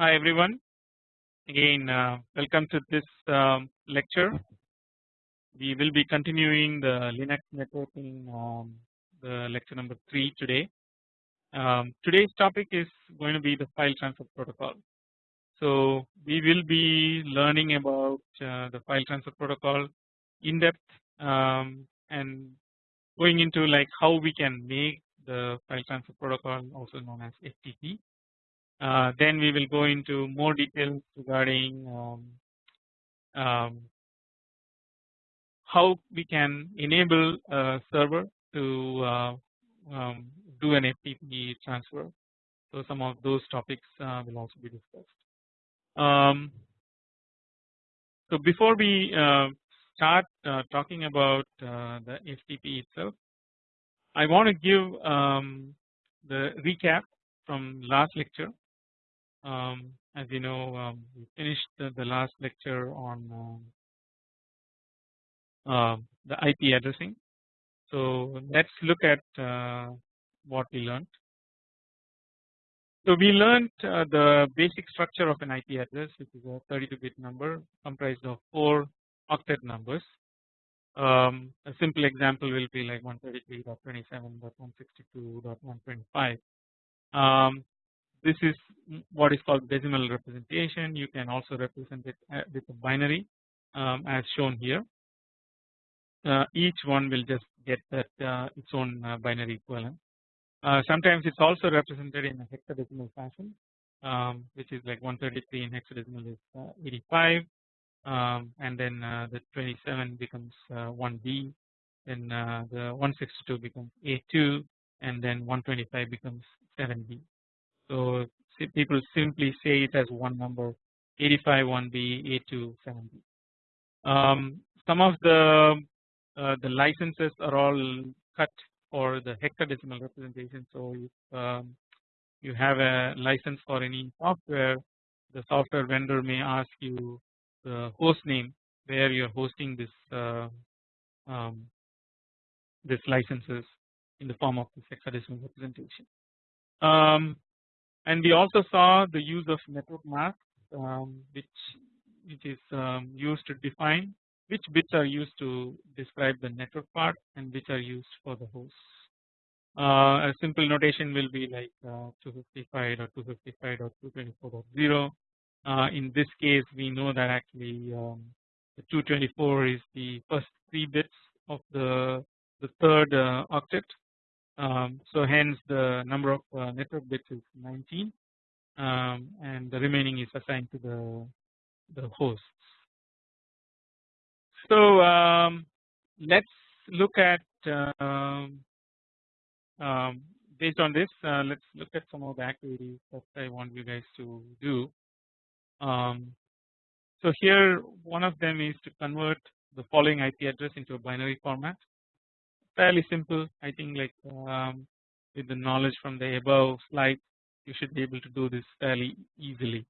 Hi everyone again uh, welcome to this um, lecture. We will be continuing the Linux networking um, the lecture number 3 today. Um, today's topic is going to be the file transfer protocol. So we will be learning about uh, the file transfer protocol in depth um, and going into like how we can make the file transfer protocol also known as FTP uh, then we will go into more details regarding um, um, how we can enable a server to uh, um, do an FTP transfer. So some of those topics uh, will also be discussed. Um, so before we uh, start uh, talking about the FTP itself, I want to give um, the recap from last lecture um, as you know um, we finished the, the, last lecture on uh, the IP addressing. So let's look at uh, what we learned. So we learned uh, the basic structure of an IP address which is a 32 bit number comprised of 4 octet numbers. Um, a simple example will be like 133.27.162.125. Um, this is what is called decimal representation. You can also represent it uh, with a binary um, as shown here. Uh, each one will just get that uh, its own uh, binary equivalent. Uh, sometimes it's also represented in a hexadecimal fashion, um, which is like 133 in hexadecimal is uh, 85, um, and then the 27 becomes 1B, then the 162 becomes A2, and then 125 becomes 7B. So people simply say it as one number 85 1B A2 7B. Um, some of the uh, the licenses are all cut for the hexadecimal representation. So if um, you have a license for any software, the software vendor may ask you the host name where you're hosting this uh, um, this licenses in the form of this hexadecimal representation. Um, and we also saw the use of network mask um, which which is um, used to define which bits are used to describe the network part and which are used for the host. Uh, a simple notation will be like uh, 255 or 255 or 224.0. Uh, in this case, we know that actually um, the 224 is the first three bits of the the third uh, octet um, so hence the number of uh, network bits is 19 um, and the remaining is assigned to the the hosts. So um, let's look at um, um, based on this uh, let's look at some of the activities that I want you guys to do. Um, so here one of them is to convert the following IP address into a binary format fairly simple I think like um, with the knowledge from the above slide you should be able to do this fairly easily.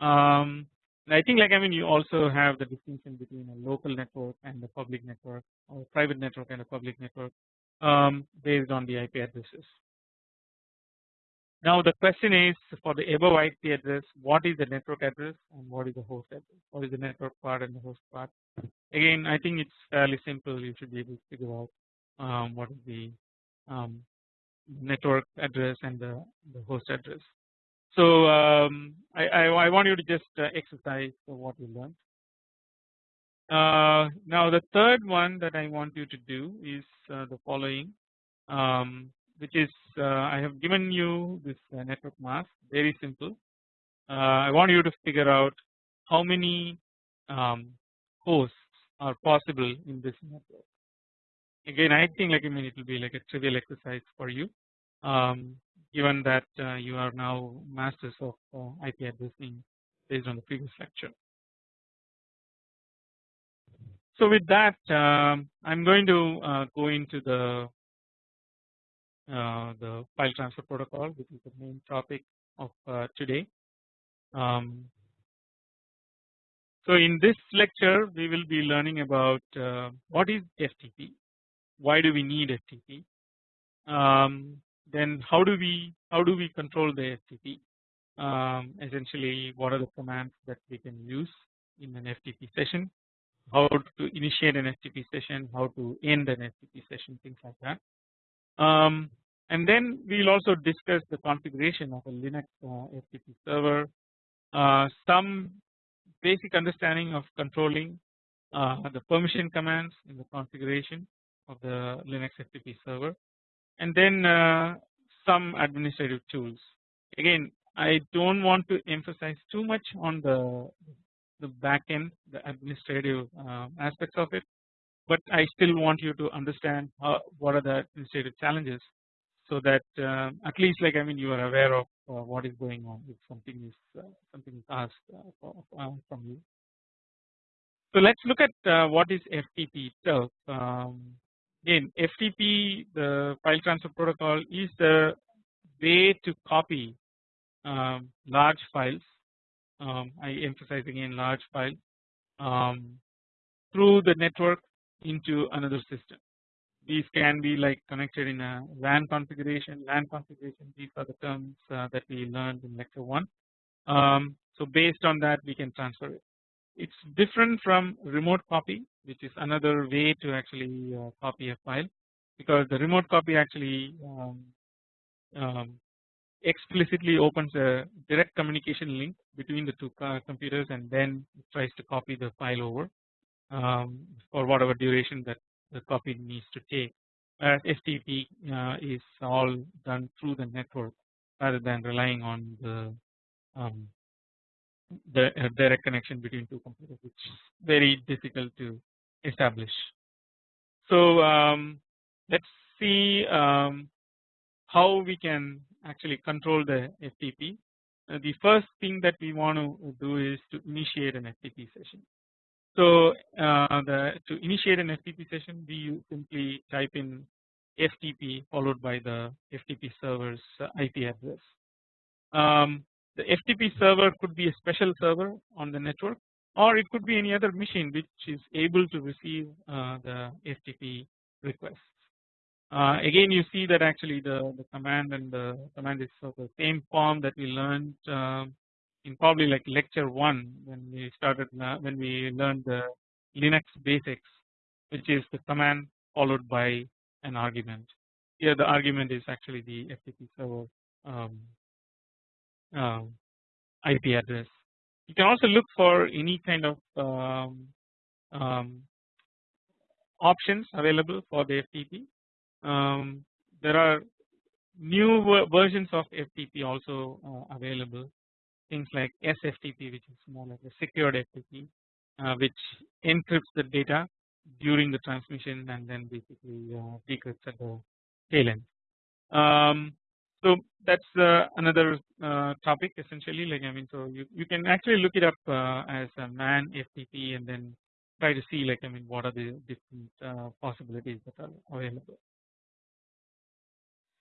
Um, I think like I mean you also have the distinction between a local network and a public network or private network and a public network um, based on the IP addresses. Now the question is for the above IP address what is the network address and what is the host address what is the network part and the host part again I think it's fairly simple you should be able to figure out um, what is the um, network address and the, the host address. So um, I, I, I, want you to just uh, exercise what you learned. Uh, now the third one that I want you to do is uh, the following, um, which is uh, I have given you this uh, network mask, very simple. Uh, I want you to figure out how many um, hosts are possible in this network again I think like I mean it will be like a trivial exercise for you um, given that uh, you are now masters of uh, IP addressing based on the previous lecture. So with that um, I'm going to uh, go into the uh, the file transfer protocol which is the main topic of uh, today. Um, so in this lecture we will be learning about uh, what is FTP why do we need FTP? Um, then how do we how do we control the FTP? um, essentially what are the commands that we can use in an FTP session, how to initiate an FTP session, how to end an FTP session, things like that. Um, and then we will also discuss the configuration of a Linux uh, FTP server, uh, some basic understanding of controlling uh, the permission commands in the configuration of the Linux FTP server, and then uh, some administrative tools. Again, I don't want to emphasize too much on the the backend, the administrative uh, aspects of it, but I still want you to understand how, what are the administrative challenges, so that uh, at least like I mean you are aware of uh, what is going on if something is uh, something is asked uh, uh, from you. So let's look at what is FTP itself. Um, again, FTP, the file transfer protocol, is the way to copy um, large files. Um, I emphasize again large file um, through the network into another system. These can be like connected in a LAN configuration, LAN configuration. These are the terms uh, that we learned in lecture one. Um, so based on that, we can transfer it. It's different from remote copy, which is another way to actually uh, copy a file, because the remote copy actually um, um, explicitly opens a direct communication link between the two computers and then tries to copy the file over um, for whatever duration that the copy needs to take. Whereas FTP uh, is all done through the network rather than relying on the um, the uh, direct connection between two computers, which very difficult to establish. So um, let's see um, how we can actually control the FTP. Uh, the first thing that we want to do is to initiate an FTP session. So uh, the to initiate an FTP session, we simply type in FTP followed by the FTP server's uh, IP address. Um, the FTP server could be a special server on the network, or it could be any other machine which is able to receive uh, the FTP requests. Uh, again you see that actually the, the command and the command is of the same form that we learned uh, in probably like lecture 1 when we started when we learned the Linux basics which is the command followed by an argument. Here the argument is actually the FTP server um, uh, IP address. You can also look for any kind of um, um, options available for the FTP um, there are new versions of FTP also uh, available things like SFTP which is more like a secured FTP uh, which encrypts the data during the transmission and then basically uh, decrypts at the tail end. Um, so that's uh, another uh, topic essentially like I mean so you, you can actually look it up uh, as a man FTP and then try to see like I mean what are the different uh, possibilities that are available.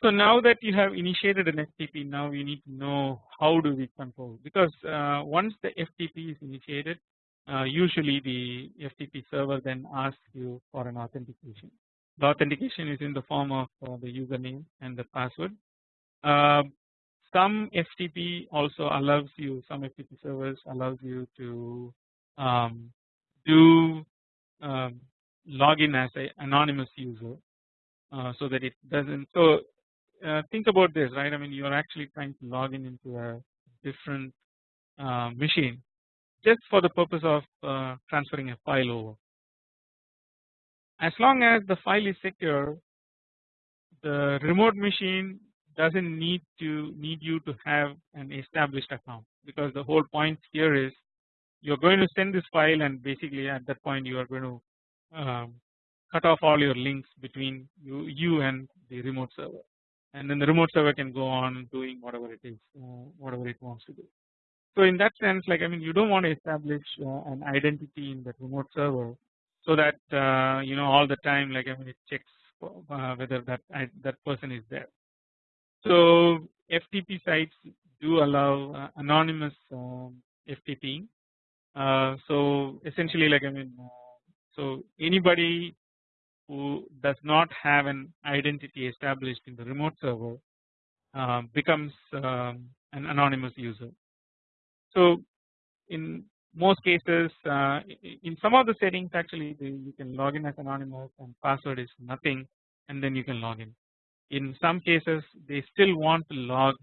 So now that you have initiated an FTP, now you need to know how do we control because uh, once the FTP is initiated, uh, usually the FTP server then asks you for an authentication. The authentication is in the form of the username and the password. Um, some FTP also allows you, some FTP servers allows you to um, do um, login as an anonymous user uh, so that it doesn't so uh, think about this right I mean you are actually trying to log in into a different uh, machine just for the purpose of uh, transferring a file over. As long as the file is secure the remote machine doesn't need to need you to have an established account because the whole point here is you're going to send this file and basically at that point you are going to um, cut off all your links between you, you and the remote server and then the remote server can go on doing whatever it is uh, whatever it wants to do. So in that sense like I mean you don't want to establish uh, an identity in that remote server so that uh, you know all the time like I mean it checks uh, whether that that person is there. So FTP sites do allow uh, anonymous um, FTP. Uh, so essentially like I mean so anybody who does not have an identity established in the remote server uh, becomes um, an anonymous user. So in most cases uh, in some of the settings actually you can log in as anonymous and password is nothing and then you can log in. In some cases they still want to log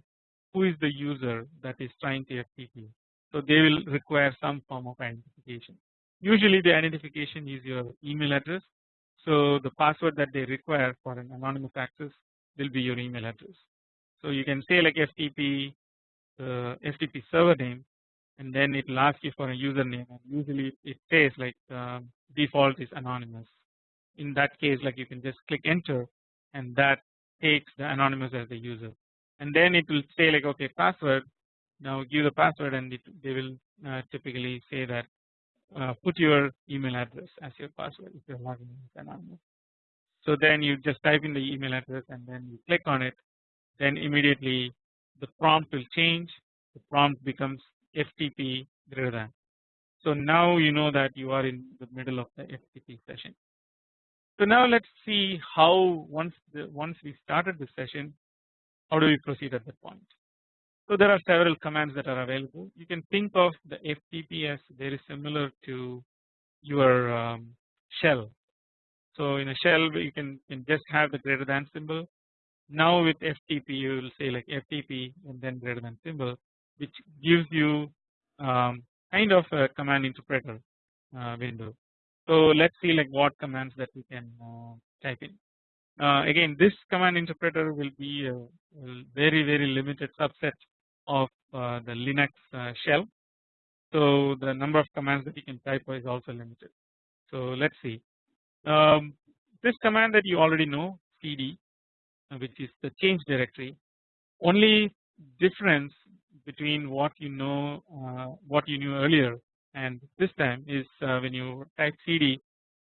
who is the user that is trying to FTP. So they will require some form of identification. Usually the identification is your email address. So the password that they require for an anonymous access will be your email address. So you can say like FTP uh, FTP server name and then it will ask you for a username and usually it says like uh, default is anonymous. In that case like you can just click enter and that takes the anonymous as the user and then it will say like okay password now give the password and it, they will uh, typically say that uh, put your email address as your password if you're logging in with anonymous. So then you just type in the email address and then you click on it then immediately the prompt will change the prompt becomes FTP greater than. So now you know that you are in the middle of the FTP session. So now let's see how once the once we started the session how do we proceed at that point. So there are several commands that are available. You can think of the FTP as very similar to your um, shell. So in a shell you can, can just have the greater than symbol. Now with FTP you will say like FTP and then greater than symbol which gives you um, kind of a command interpreter uh, window. So let's see like what commands that we can uh, type in. Uh, again this command interpreter will be a, a very very limited subset of uh, the Linux uh, shell. So the number of commands that you can type is also limited. So let's see. Um, this command that you already know cd which is the change directory only difference between what you know uh, what you knew earlier and this time is uh, when you type cd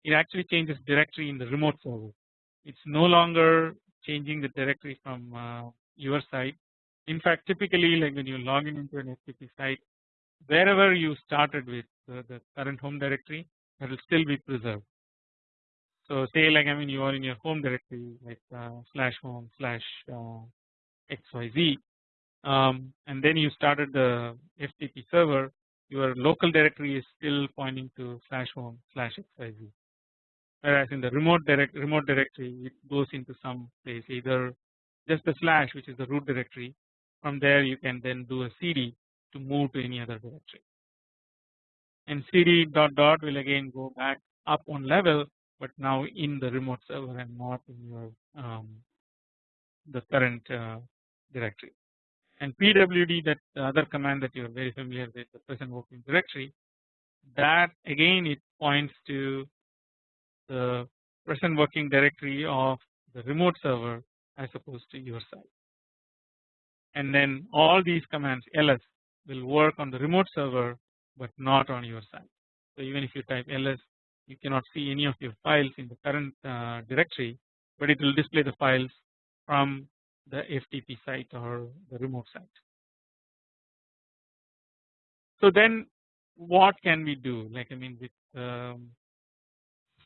it actually changes directory in the remote server. It's no longer changing the directory from uh, your side in fact typically like when you log in into an FTP site wherever you started with the, the current home directory that will still be preserved. So say like I mean you are in your home directory like uh, slash home slash uh, xyz um, and then you started the FTP server your local directory is still pointing to slash home slash xyz whereas in the remote direct remote directory it goes into some place either just the slash which is the root directory. From there you can then do a cd to move to any other directory. And cd dot dot will again go back up one level but now in the remote server and not in your um, the current uh, directory and pwd that the other command that you are very familiar with the present working directory that again it points to the present working directory of the remote server as opposed to your side and then all these commands ls will work on the remote server but not on your side. So even if you type ls you cannot see any of your files in the current uh, directory but it will display the files from the FTP site or the remote site. So then what can we do like I mean with um,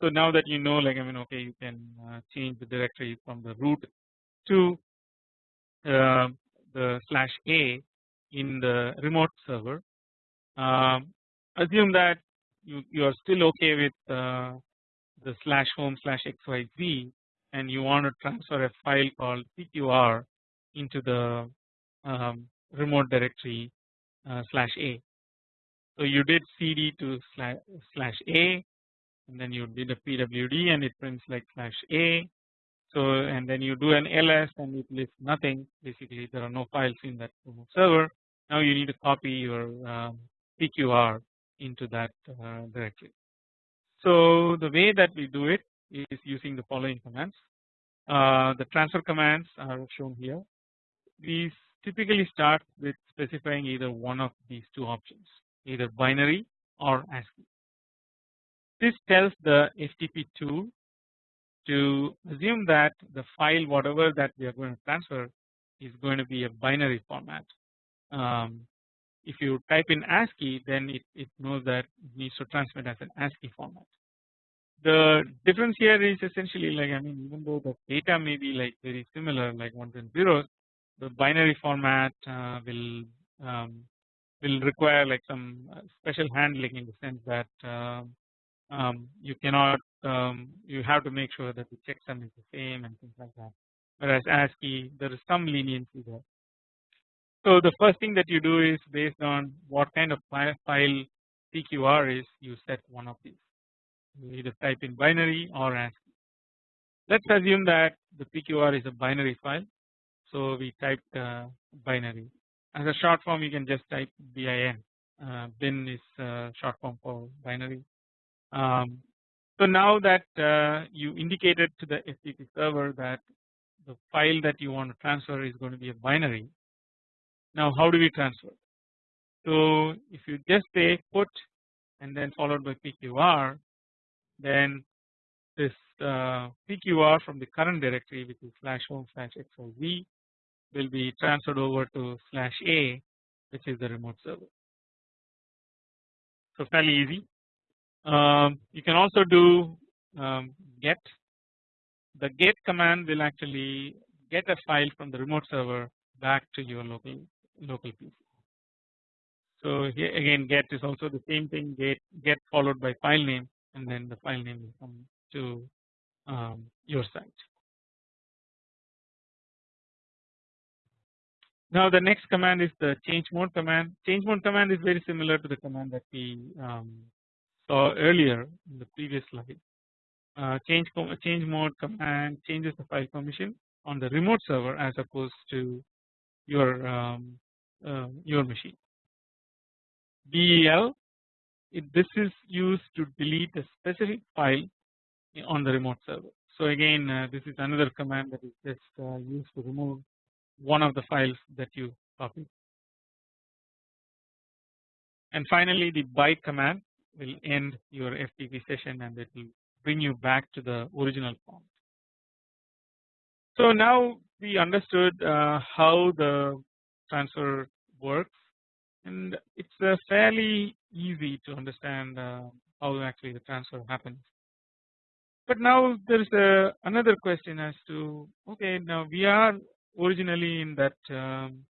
so now that you know like I mean okay you can uh, change the directory from the root to uh, the slash a in the remote server. Um, assume that you, you are still okay with uh, the slash home slash xyz and you want to transfer a file called pqr into the um, remote directory uh, slash a. So you did cd to slash, slash a and then you did a pwd and it prints like slash a so and then you do an ls and it lists nothing basically there are no files in that remote server. Now you need to copy your um, PQR into that uh, directory. So the way that we do it is using the following commands. Uh, the transfer commands are shown here. These typically start with specifying either one of these two options either binary or ASCII. This tells the FTP tool to assume that the file whatever that we are going to transfer is going to be a binary format. Um, if you type in ASCII then it, it knows that it needs to transmit as an ASCII format. The difference here is essentially like I mean even though the data may be like very similar like ones and zeros the binary format uh, will um, will require like some uh, special handling in the sense that um, um, you cannot um, you have to make sure that the checksum is the same and things like that. Whereas ASCII there is some leniency there. So the first thing that you do is based on what kind of file PQR is you set one of these. Either type in binary or ASCII. Let's assume that the PQR is a binary file. So we typed uh, binary. As a short form you can just type bin. Uh, bin is uh, short form for binary. Um, so now that uh, you indicated to the FTP server that the file that you want to transfer is going to be a binary. Now how do we transfer? So if you just say put and then followed by PQR then this uh, PQR from the current directory which is slash home slash xyz will be transferred over to slash a which is the remote server. So fairly easy. Um, you can also do um, get. The get command will actually get a file from the remote server back to your local local PC. So here again get is also the same thing get get followed by file name and then the file name will come to um, your site. Now the next command is the change mode command. Change mode command is very similar to the command that we um, saw earlier in the previous slide. Uh, change change mode command changes the file permission on the remote server as opposed to your um, uh, your machine. DEL this is used to delete a specific file on the remote server. So again uh, this is another command that is just uh, used to remove one of the files that you copy. And finally the bye command will end your FTP session and it will bring you back to the original form. So now we understood uh, how the transfer works and it's uh, fairly easy to understand uh, how actually the transfer happens. But now there is a, another question as to okay now we are originally in that um,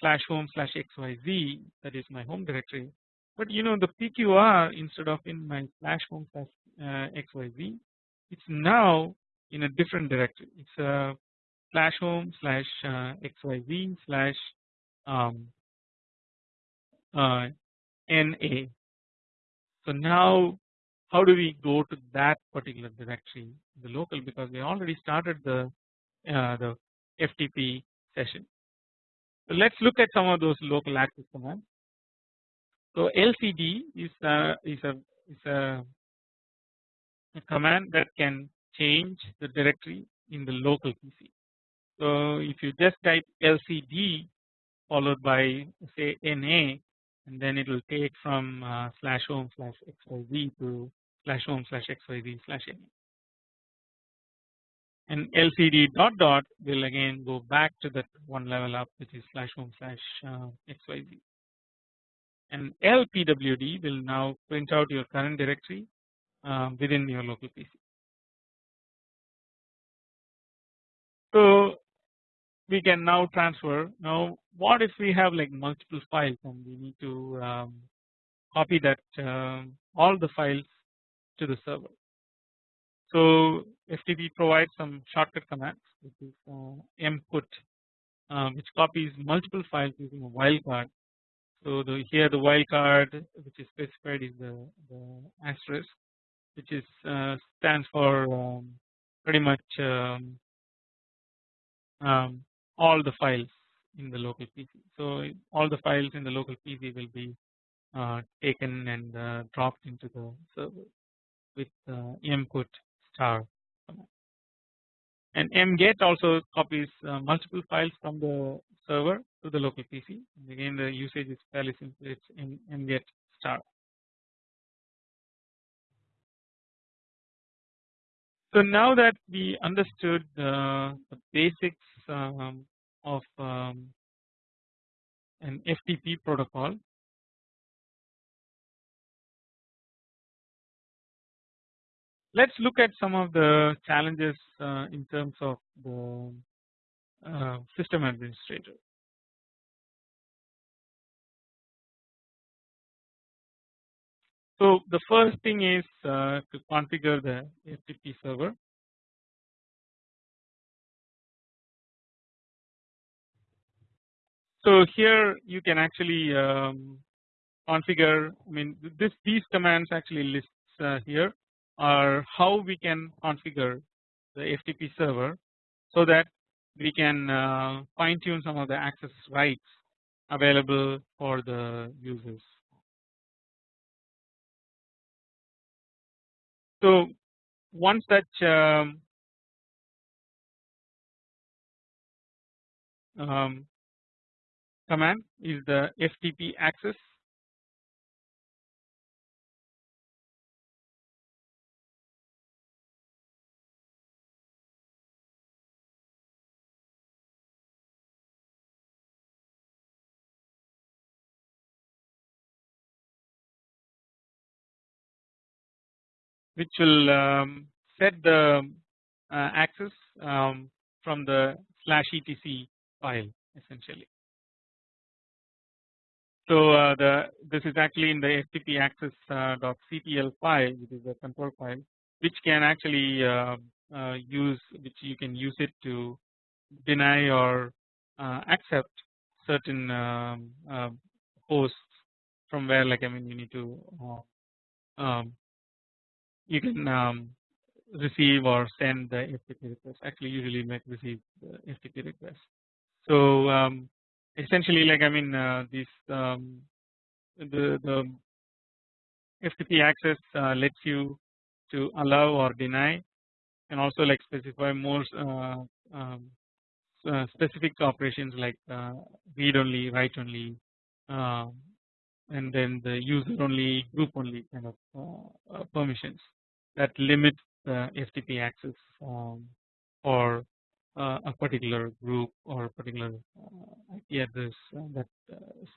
slash home slash xyz that is my home directory but you know the PQR instead of in my slash home slash uh, xyz it's now in a different directory it's a slash home slash uh, xyz slash um, uh, na. So now how do we go to that particular directory the local because we already started the uh, the FTP session. So let's look at some of those local access commands. So LCD is a, is a is a, a command that can change the directory in the local PC. So if you just type LCD followed by say NA and then it will take from uh, slash home slash xyz to slash home slash xyz slash NA and LCD dot dot will again go back to that one level up which is slash home slash uh, xyz and LPWD will now print out your current directory uh, within your local PC. So we can now transfer now what if we have like multiple files and we need to um, copy that um, all the files to the server. So FTP provides some shortcut commands which is uh, mput uh, which copies multiple files using a wildcard. So the, here the wildcard which is specified is the, the asterisk which is uh, stands for um, pretty much um, um, all the files in the local PC. So all the files in the local PC will be uh, taken and uh, dropped into the server with uh, mput star and mget also copies uh, multiple files from the server to the local PC and again the usage is fairly simple it's in mget star. So now that we understood uh, the basics um, of um, an FTP protocol Let us look at some of the challenges uh, in terms of the uh, system administrator. So the first thing is uh, to configure the FTP server. So here you can actually um, configure. I mean, this these commands actually lists uh, here are how we can configure the FTP server so that we can uh, fine tune some of the access rights available for the users. So one such um, um, command is the FTP access. which will um, set the uh, access um, from the slash etc file essentially. So uh, the this is actually in the FTP access uh, file which is a control file which can actually uh, uh, use which you can use it to deny or uh, accept certain um, hosts from where like I mean you need to um, you can um, receive or send the FTP request actually usually make receive the FTP request. So um, essentially like I mean uh, this um, the the FTP access uh, lets you to allow or deny and also like specify more uh, um, uh, specific operations like uh, read only write only um, and then the user only group only kind of uh, permissions that limit the FTP access um, for uh, a particular group or a particular uh, IP address uh, that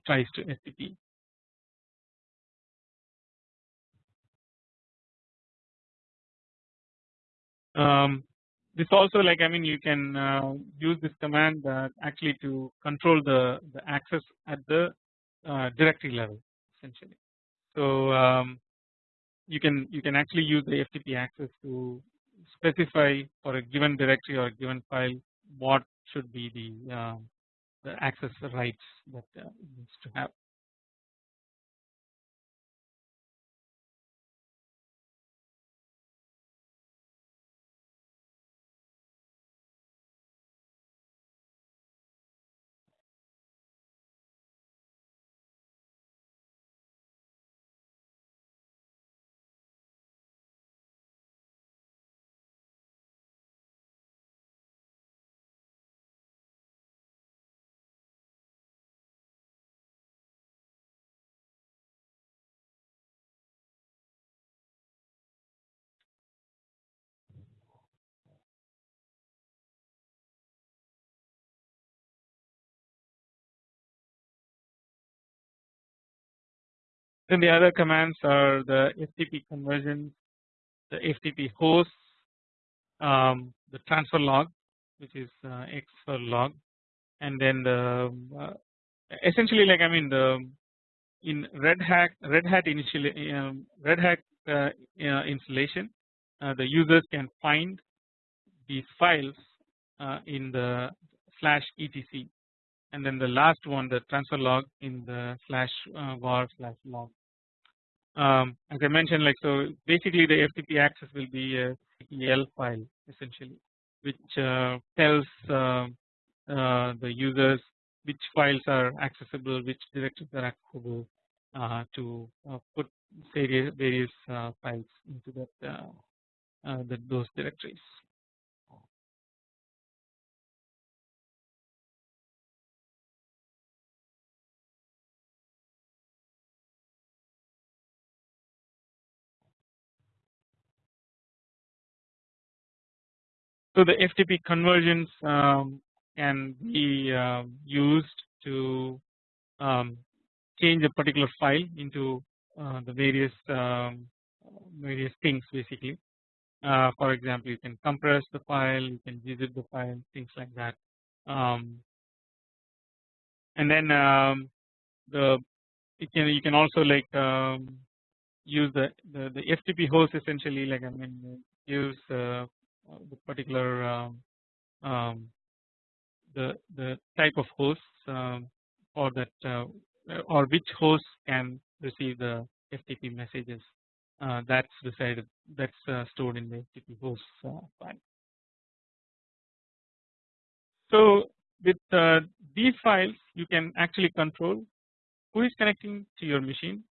tries to FTP. Um, this also like I mean you can uh, use this command uh, actually to control the, the access at the uh, directory level essentially. So um, you can you can actually use the FTP access to specify for a given directory or a given file what should be the, uh, the access rights that uh, needs to have. Then the other commands are the FTP conversions, the FTP host, um, the transfer log, which is uh, X for log, and then the uh, essentially like I mean the in Red Hat Red Hat initially um, Red Hat uh, uh installation, uh, the users can find these files uh, in the slash etc, and then the last one the transfer log in the slash var slash log um, as I mentioned like so basically the FTP access will be a CTL file essentially which uh, tells uh, uh, the users which files are accessible which directories are accessible uh, to uh, put various, various uh, files into that the, those directories. So the FTP conversions um, can be uh, used to um, change a particular file into uh, the various um, various things basically. Uh, for example, you can compress the file, you can visit the file, things like that. um, and then um, the you can you can also like use the, the the FTP host essentially like I mean use uh, the particular um, um, the the type of hosts um, or that uh, or which hosts can receive the FTP messages uh, that's decided that's uh, stored in the FTP hosts file. So with these files you can actually control who is connecting to your machine,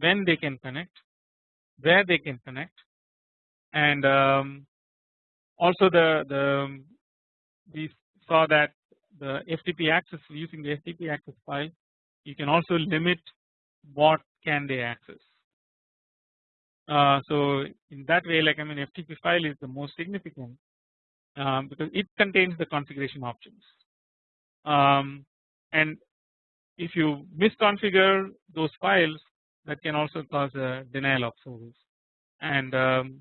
when they can connect, where they can connect and um, also the, the we saw that the FTP access using the FTP access file you can also limit what can they access. Uh, so in that way like I mean FTP file is the most significant um, because it contains the configuration options um, and if you misconfigure those files that can also cause a denial of service and um,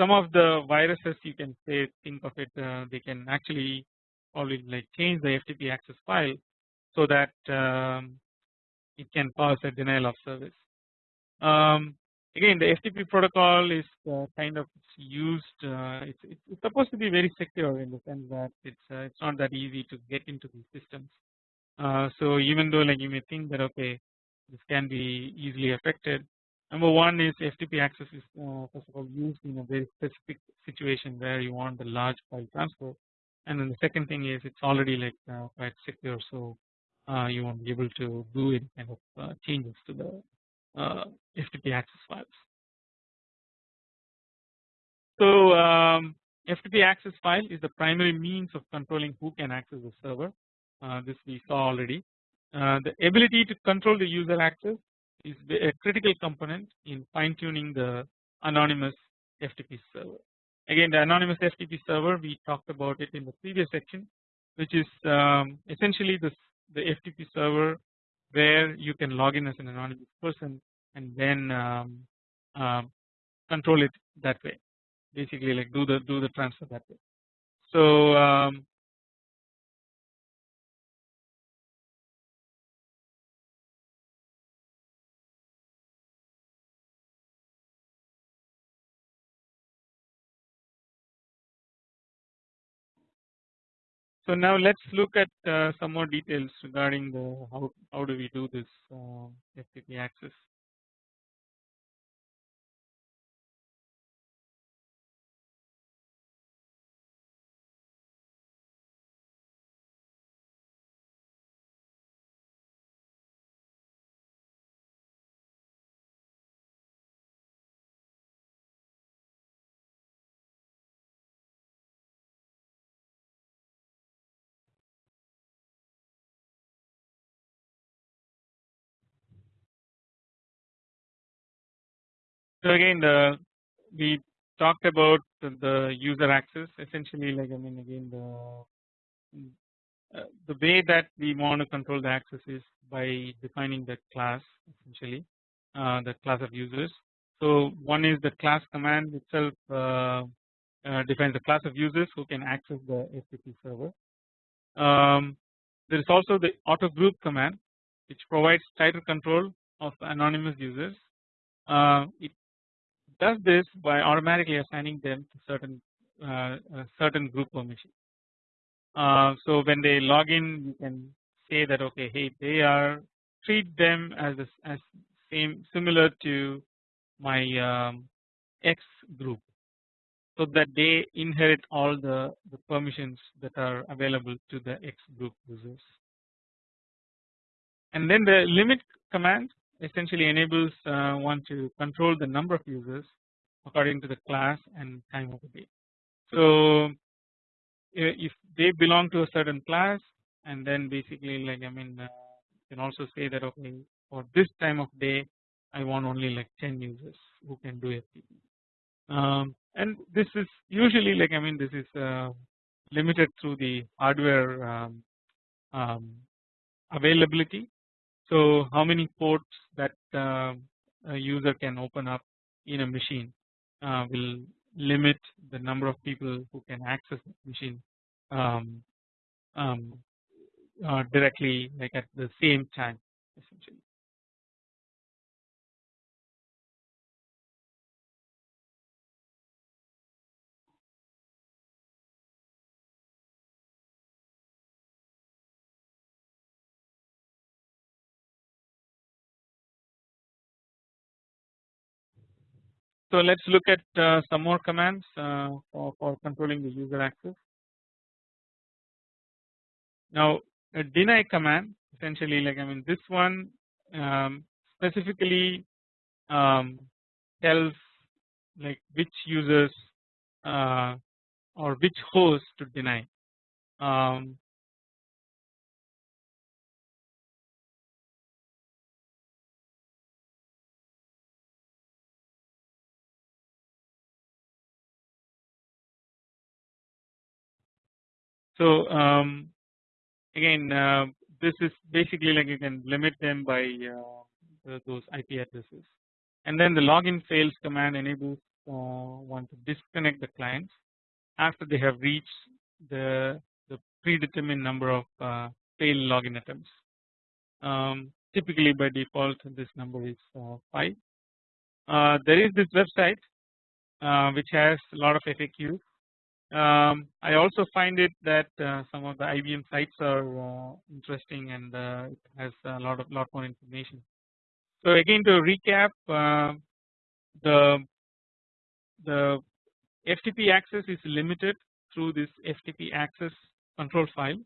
some of the viruses you can say think of it uh, they can actually probably like change the FTP access file so that um, it can cause a denial of service. Um, again the FTP protocol is uh, kind of used uh, it's, it's, supposed to be very secure in the sense that it's uh, it's not that easy to get into these systems. Uh, so even though like you may think that okay this can be easily affected number one is FTP access is uh, first of all used in a very specific situation where you want the large file transfer and then the second thing is it's already like uh, quite secure so you won't be able to do any kind of changes to the uh, FTP access files. So um, FTP access file is the primary means of controlling who can access the server. Uh, this we saw already. Uh, the ability to control the user access is a critical component in fine tuning the anonymous FTP server. Again the anonymous FTP server we talked about it in the previous section which is um, essentially the, the FTP server where you can log in as an anonymous person and then um, uh, control it that way basically like do the do the transfer that way. So um, So now let's look at uh, some more details regarding the how how do we do this uh, FTP access. So again the we talked about the user access essentially like I mean again the uh, the way that we want to control the access is by defining the class essentially uh, the class of users. So one is the class command itself uh, uh defines the class of users who can access the FTP server. Um, there is also the auto group command which provides tighter control of anonymous users. Uh, it does this by automatically assigning them to certain uh, certain group permission. Uh, so when they log in, you can say that okay, hey, they are treat them as a, as same similar to my um, X group, so that they inherit all the the permissions that are available to the X group users. And then the limit command essentially enables uh, one to control the number of users according to the class and time of the day. So if they belong to a certain class and then basically like I mean uh, you can also say that okay for this time of day I want only like 10 users who can do FTP um, and this is usually like I mean this is uh, limited through the hardware um, um, availability so how many ports that uh, a user can open up in a machine uh, will limit the number of people who can access the machine um, um, uh, directly like at the same time essentially. So let us look at uh, some more commands uh, for, for, controlling the user access. Now a deny command essentially like I mean this one um, specifically um, tells like which users uh, or which host to deny. Um, so um, again uh, this is basically like you can limit them by uh, those IP addresses and then the login fails command enables uh, one to disconnect the clients after they have reached the, the predetermined number of uh, failed login attempts. Um, typically by default this number is uh, 5. Uh, there is this website which has a lot of FAQs um, I also find it that uh, some of the IBM sites are uh, interesting and uh, it has a lot of lot more information. So again to recap uh, the the FTP access is limited through this FTP access control file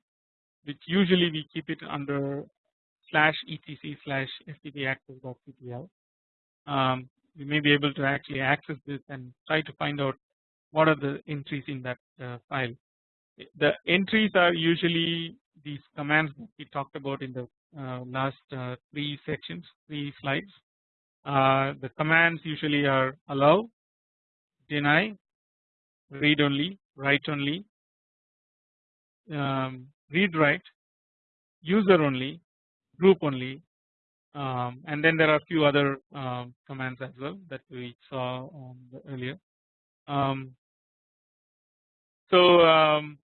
which usually we keep it under slash etc slash ftp access.ctl. Um, we may be able to actually access this and try to find out what are the entries in that uh, file. The entries are usually these commands that we talked about in the uh, last uh, three sections, three slides. Uh, the commands usually are allow, deny, read only, write only, um, read write, user only, group only, um, and then there are a few other um, commands as well that we saw earlier. Um, so um,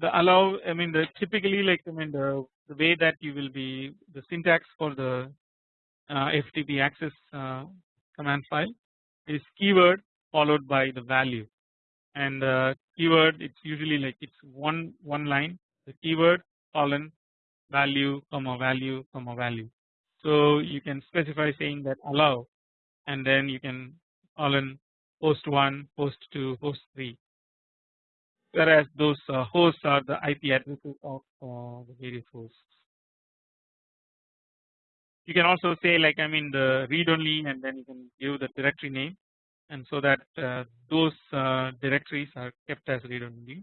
the allow I mean the typically like I mean the, the way that you will be the syntax for the uh, FTP access uh, command file is keyword followed by the value and uh, keyword it's usually like it's one one line the keyword colon value comma value comma value. So you can specify saying that allow and then you can colon post 1, post 2, post 3 whereas those uh, hosts are the IP addresses of uh, the various hosts. You can also say like I mean the read only and then you can give the directory name and so that uh, those directories are kept as read only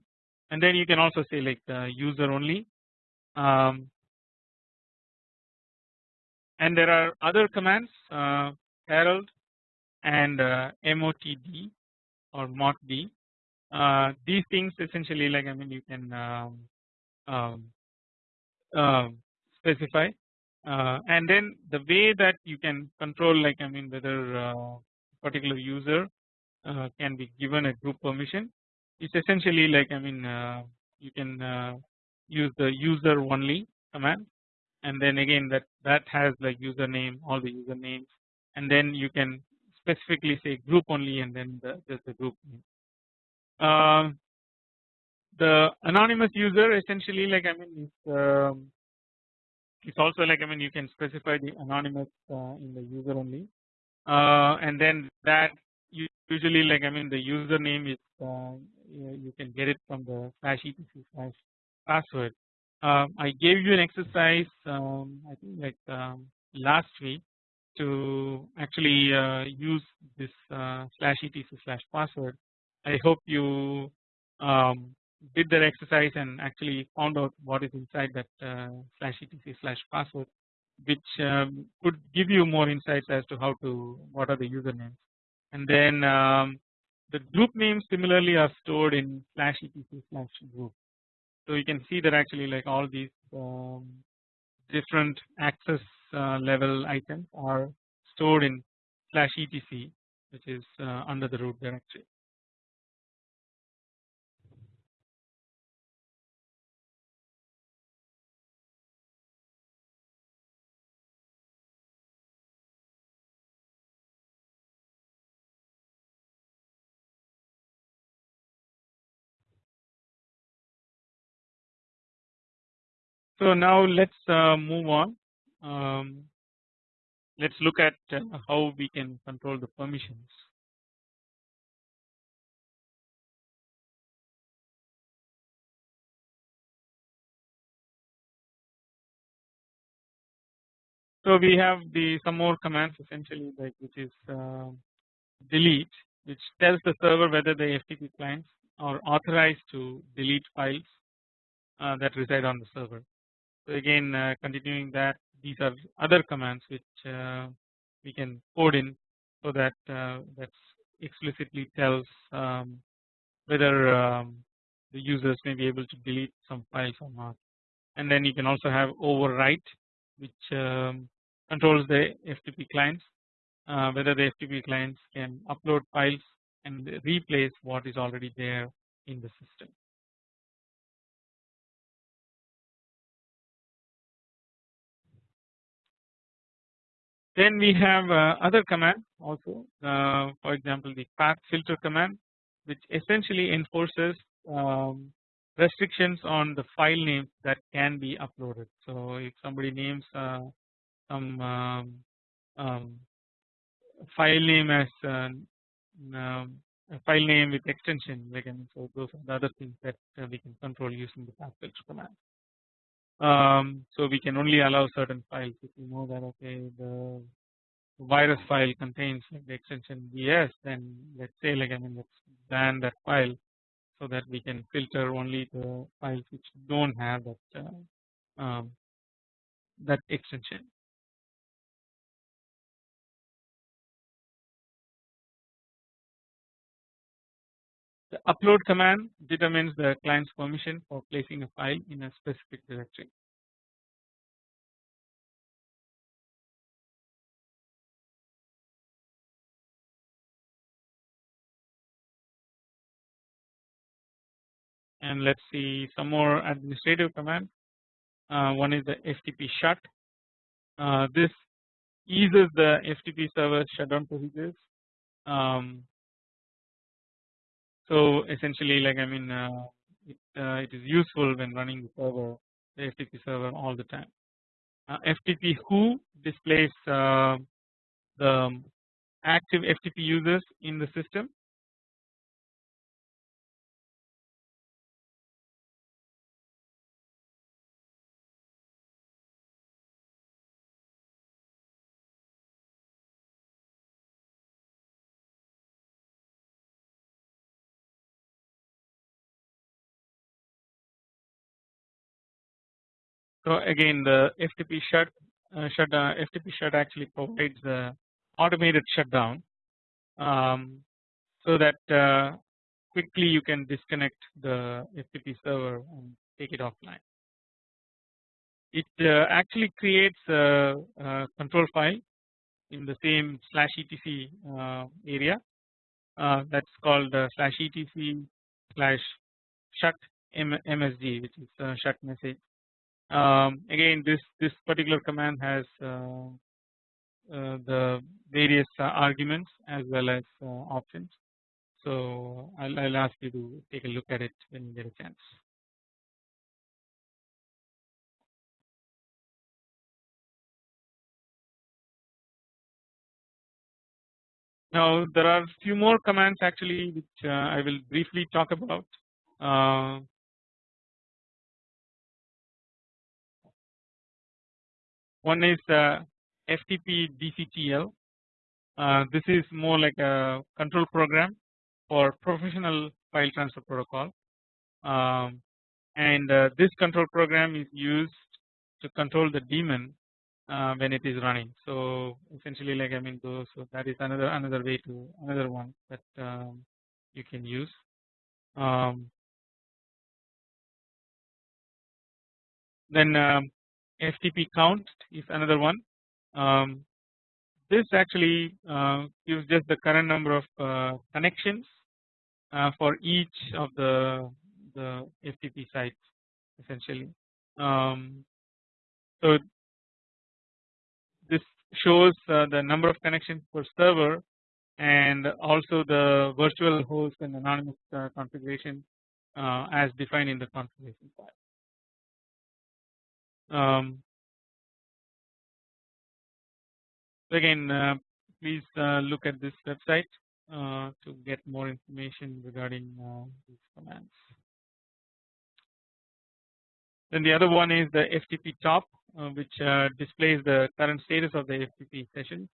and then you can also say like the user only um, and there are other commands uh, herald and uh, motd or motd. Uh, these things essentially like I mean you can um, um, uh, specify. Uh, and then the way that you can control like I mean whether uh, particular user uh, can be given a group permission is essentially like I mean you can use the user only command. And then again that that has like username all the usernames. And then you can specifically say group only and then the, just the group name. Uh, the anonymous user essentially like I mean it's, um, it's also like I mean you can specify the anonymous uh, in the user only uh, and then that usually like I mean the username is uh, you can get it from the slash etc slash password. Um, I gave you an exercise um, I think like um, last week to actually uh, use this uh, slash etc slash password. I hope you um, did that exercise and actually found out what is inside that uh, slash etc slash password which um, could give you more insights as to how to what are the usernames and then um, the group names similarly are stored in slash etc slash group. So you can see that actually like all these um, different access uh, level items are stored in slash etc which is uh, under the root directory. So now let's uh, move on. Um, let's look at uh, how we can control the permissions. So we have the some more commands essentially like which is uh, delete which tells the server whether the FTP clients are authorized to delete files uh, that reside on the server. So again uh, continuing that these are other commands which uh, we can code in so that uh, that explicitly tells um, whether um, the users may be able to delete some files or not and then you can also have overwrite which um, controls the FTP clients uh, whether the FTP clients can upload files and replace what is already there in the system. Then we have uh, other commands also uh, for example the path filter command which essentially enforces um, restrictions on the file names that can be uploaded. So if somebody names uh, some um, um, file name as uh, um, a file name with extension I mean, so those are the other things that uh, we can control using the path filter command. Um, so we can only allow certain files if we know that okay the virus file contains like the extension vs then let's say like I mean let's ban that file so that we can filter only the files which don't have that uh, um, that extension. The upload command determines the client's permission for placing a file in a specific directory. And let's see some more administrative commands. Uh, one is the FTP shut. Uh, this eases the FTP server shutdown procedures um, so essentially like I mean uh, it, uh, it is useful when running the server the FTP server all the time. Uh, FTP who displays uh, the active FTP users in the system So again the FTP shut uh, shut uh, FTP shut actually provides the automated shutdown um, so that uh, quickly you can disconnect the FTP server and take it offline. It uh, actually creates a, a, control file in the same slash etc uh, area uh, that's called slash etc slash shut msg which is shut message um, again this this particular command has uh, uh, the various uh, arguments as well as options. So I'll, I'll ask you to take a look at it when you get a chance. Now there are few more commands actually which uh, I will briefly talk about. One is uh, FTP DCTL. Uh, this is more like a control program for professional file transfer protocol, um, and uh, this control program is used to control the daemon uh, when it is running. So essentially, like I mean, so, so that is another another way to another one that um, you can use. Um, then um, FTP count is another one. Um, this actually uh, gives just the current number of uh, connections uh, for each of the the FTP sites essentially. Um, so this shows uh, the number of connections per server and also the virtual host and anonymous uh, configuration uh, as defined in the configuration file. Um, again, uh, please uh, look at this website uh, to get more information regarding uh, these commands. Then the other one is the FTP top, uh, which uh, displays the current status of the FTP session,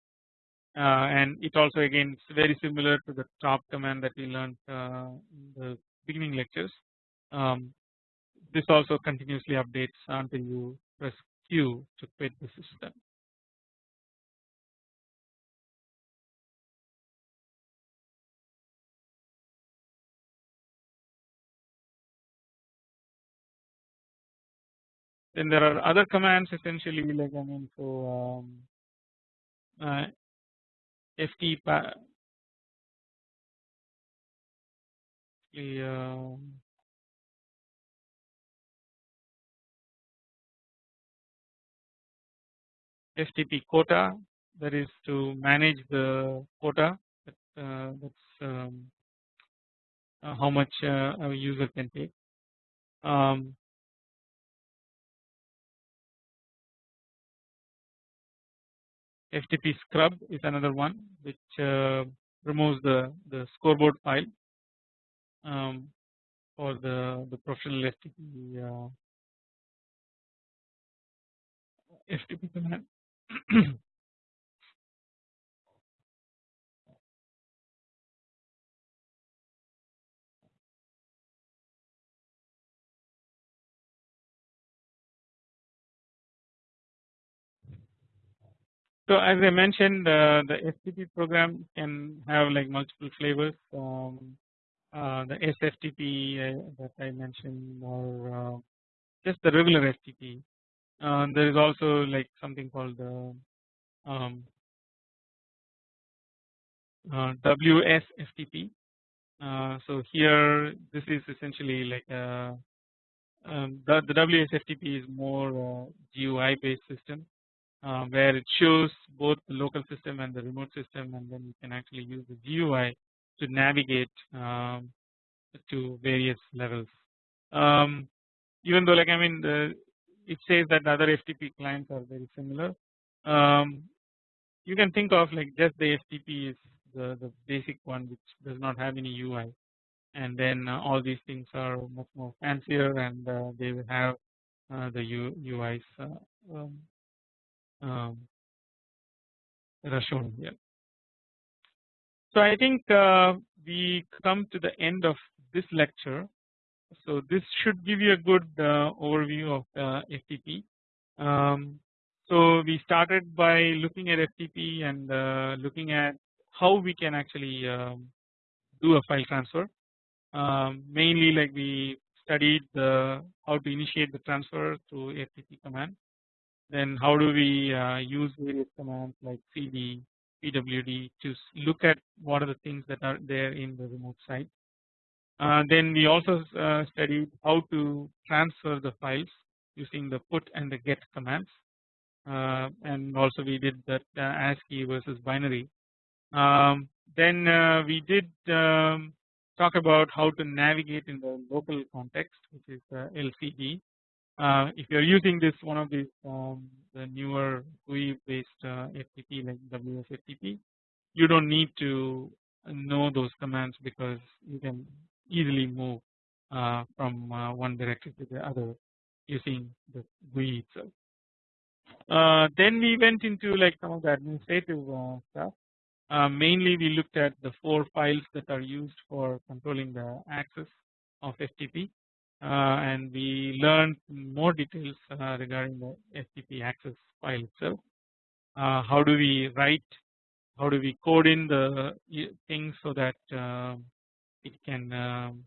and it also again is very similar to the top command that we learned in the beginning lectures. Um, this also continuously updates until you press Q to quit the system. Then there are other commands essentially like I mean so um, uh, ft the FTP quota that is to manage the quota that, uh, that's um, uh, how much uh, a user can take. Um, FTP scrub is another one which uh, removes the the scoreboard file um, for the the professional FTP uh, FTP command. So as I mentioned, uh, the FTP program can have like multiple flavors. Um, uh, the SFTP uh, that I mentioned, or uh, just the regular FTP. Uh, there is also like something called the um, uh, WSFTP. so here, this is essentially like a, um, the, the WSFTP is more GUI based system uh, where it shows both the local system and the remote system and then you can actually use the GUI to navigate um, to various levels. Um, even though like I mean the, it says that other FTP clients are very similar. Um, you can think of like just the FTP is the, the basic one which does not have any UI and then uh, all these things are much more fancier and uh, they will have uh, the U, UIs uh, um, um, that are shown here. So I think uh, we come to the end of this lecture. So this should give you a good uh, overview of uh, FTP. Um, so we started by looking at FTP and uh, looking at how we can actually um, do a file transfer. Um, mainly like we studied the how to initiate the transfer through FTP command then how do we uh, use various commands like cd, pwd to look at what are the things that are there in the remote site. Uh, then we also uh, studied how to transfer the files using the put and the get commands uh, and also we did that ASCII versus binary. Um, then we did um, talk about how to navigate in the local context which is LCD uh, if you are using this one of these um, the newer GUI based uh, FTP like WSFTP, you don't need to know those commands because you can easily move uh, from uh, one directory to the other using the GUI itself. Uh, then we went into like some of the administrative uh, stuff. mainly we looked at the four files that are used for controlling the access of FTP and we learned more details regarding the FTP access file itself. How do we write, how do we code in the things so that it can um,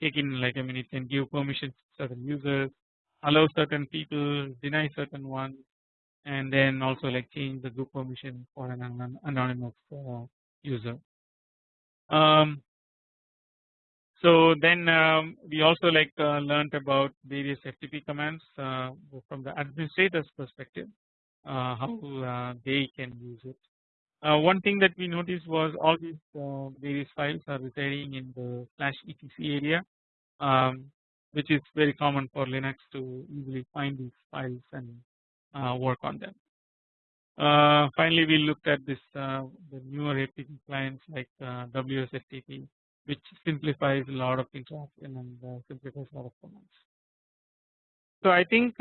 take in like I mean it can give permissions to certain users, allow certain people, deny certain ones, and then also like change the group permission for an anonymous user. Um, so then um, we also like uh, learned about various FTP commands uh, from the administrator's perspective, uh, how uh, they can use it. Uh, one thing that we noticed was all these uh, various files are residing in the slash etc area. Um, which is very common for Linux to easily find these files and uh, work on them. Uh, finally, we looked at this uh, the newer APT clients like uh, WSFTP, which simplifies a lot of interaction and uh, simplifies a lot of commands. So I think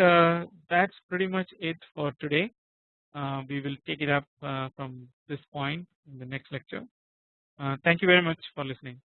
that's pretty much it for today. Uh, we will take it up from this point in the next lecture. thank you very much for listening.